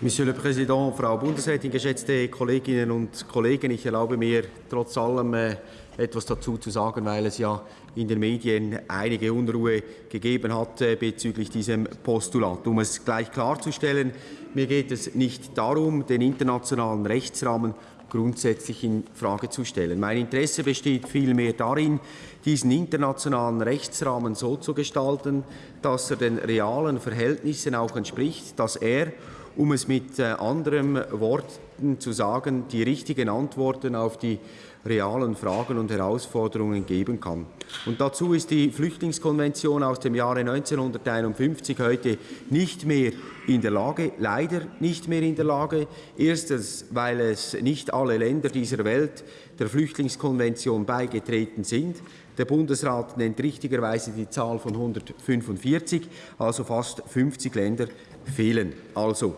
Monsieur le Président, Frau Bundesrätin, geschätzte Kolleginnen und Kollegen, ich erlaube mir trotz allem äh, etwas dazu zu sagen, weil es ja in den Medien einige Unruhe gegeben hat äh, bezüglich diesem Postulat. Um es gleich klarzustellen, mir geht es nicht darum, den internationalen Rechtsrahmen grundsätzlich in Frage zu stellen. Mein Interesse besteht vielmehr darin, diesen internationalen Rechtsrahmen so zu gestalten, dass er den realen Verhältnissen auch entspricht, dass er um es mit äh, anderen Worten zu sagen, die richtigen Antworten auf die realen Fragen und Herausforderungen geben kann. Und dazu ist die Flüchtlingskonvention aus dem Jahre 1951 heute nicht mehr in der Lage, leider nicht mehr in der Lage. Erstens, weil es nicht alle Länder dieser Welt der Flüchtlingskonvention beigetreten sind. Der Bundesrat nennt richtigerweise die Zahl von 145, also fast 50 Länder fehlen. Also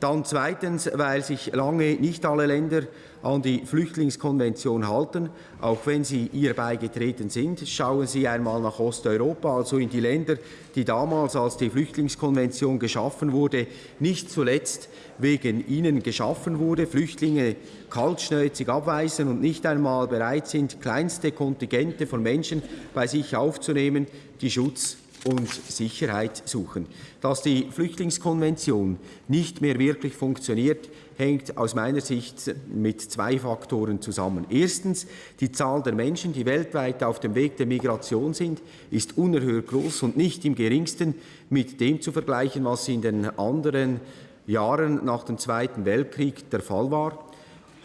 dann zweitens, weil sich lange nicht alle Länder an die Flüchtlingskonvention halten, auch wenn sie ihr beigetreten sind. Schauen Sie einmal nach Osteuropa, also in die Länder, die damals, als die Flüchtlingskonvention geschaffen wurde, nicht zuletzt wegen ihnen geschaffen wurde, Flüchtlinge kaltschnäuzig abweisen und nicht einmal bereit sind, kleinste Kontingente von Menschen bei sich aufzunehmen, die Schutz und Sicherheit suchen. Dass die Flüchtlingskonvention nicht mehr wirklich funktioniert, hängt aus meiner Sicht mit zwei Faktoren zusammen. Erstens, die Zahl der Menschen, die weltweit auf dem Weg der Migration sind, ist unerhört groß und nicht im geringsten mit dem zu vergleichen, was in den anderen Jahren nach dem Zweiten Weltkrieg der Fall war.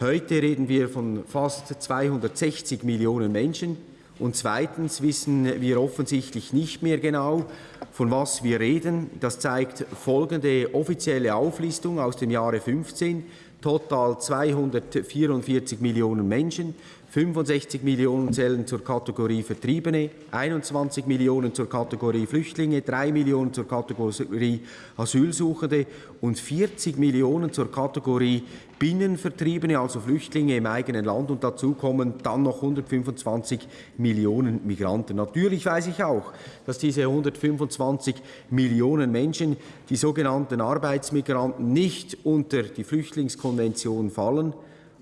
Heute reden wir von fast 260 Millionen Menschen, und zweitens wissen wir offensichtlich nicht mehr genau, von was wir reden. Das zeigt folgende offizielle Auflistung aus dem Jahre 15. Total 244 Millionen Menschen, 65 Millionen zählen zur Kategorie Vertriebene, 21 Millionen zur Kategorie Flüchtlinge, 3 Millionen zur Kategorie Asylsuchende und 40 Millionen zur Kategorie Binnenvertriebene, also Flüchtlinge im eigenen Land. Und dazu kommen dann noch 125 Millionen Migranten. Natürlich weiß ich auch, dass diese 125 Millionen Menschen, die sogenannten Arbeitsmigranten, nicht unter die Flüchtlingskonvention fallen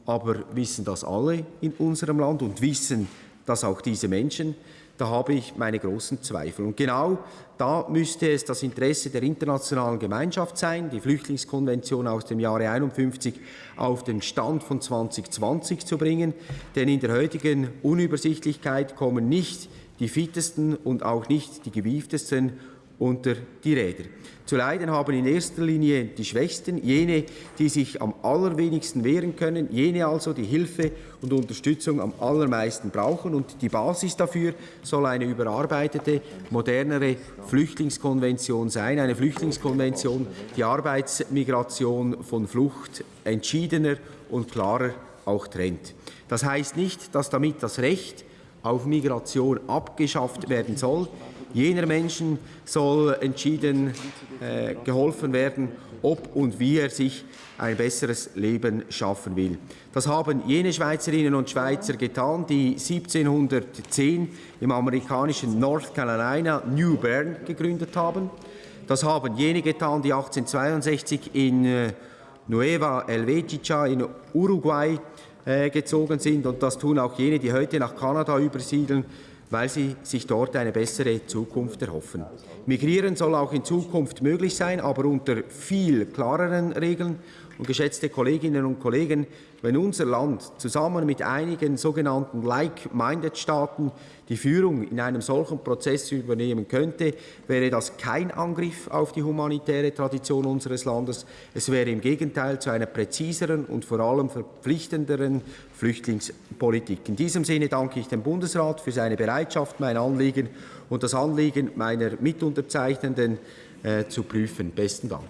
aber wissen das alle in unserem Land und wissen das auch diese Menschen? Da habe ich meine großen Zweifel. Und genau da müsste es das Interesse der internationalen Gemeinschaft sein, die Flüchtlingskonvention aus dem Jahre 51 auf den Stand von 2020 zu bringen. Denn in der heutigen Unübersichtlichkeit kommen nicht die fittesten und auch nicht die gewieftesten unter die Räder. Zu leiden haben in erster Linie die Schwächsten, jene, die sich am allerwenigsten wehren können, jene also, die Hilfe und Unterstützung am allermeisten brauchen. Und die Basis dafür soll eine überarbeitete, modernere Flüchtlingskonvention sein, eine Flüchtlingskonvention, die Arbeitsmigration von Flucht entschiedener und klarer auch trennt. Das heißt nicht, dass damit das Recht auf Migration abgeschafft werden soll. Jener Menschen soll entschieden äh, geholfen werden, ob und wie er sich ein besseres Leben schaffen will. Das haben jene Schweizerinnen und Schweizer getan, die 1710 im amerikanischen North Carolina New Bern gegründet haben. Das haben jene getan, die 1862 in äh, Nueva Helvetica in Uruguay äh, gezogen sind. Und das tun auch jene, die heute nach Kanada übersiedeln weil sie sich dort eine bessere Zukunft erhoffen. Migrieren soll auch in Zukunft möglich sein, aber unter viel klareren Regeln. Und geschätzte Kolleginnen und Kollegen, wenn unser Land zusammen mit einigen sogenannten Like-Minded-Staaten die Führung in einem solchen Prozess übernehmen könnte, wäre das kein Angriff auf die humanitäre Tradition unseres Landes. Es wäre im Gegenteil zu einer präziseren und vor allem verpflichtenderen Flüchtlingspolitik. In diesem Sinne danke ich dem Bundesrat für seine Bereitschaft, mein Anliegen und das Anliegen meiner Mitunterzeichnenden äh, zu prüfen. Besten Dank.